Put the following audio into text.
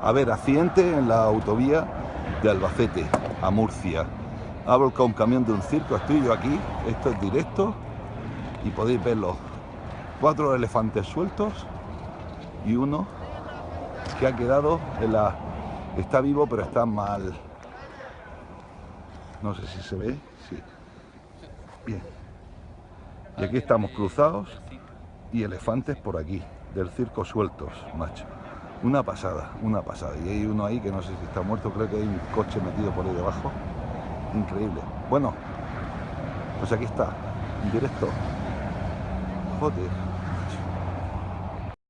A ver, accidente en la autovía de Albacete a Murcia. Ha volcado un camión de un circo, estoy yo aquí, esto es directo y podéis verlo. Cuatro elefantes sueltos y uno que ha quedado en la... Está vivo pero está mal. No sé si se ve, sí. Bien. Y aquí estamos cruzados y elefantes por aquí, del circo sueltos, macho. Una pasada, una pasada. Y hay uno ahí que no sé si está muerto, creo que hay un coche metido por ahí debajo. Increíble. Bueno, pues aquí está, directo. Joder.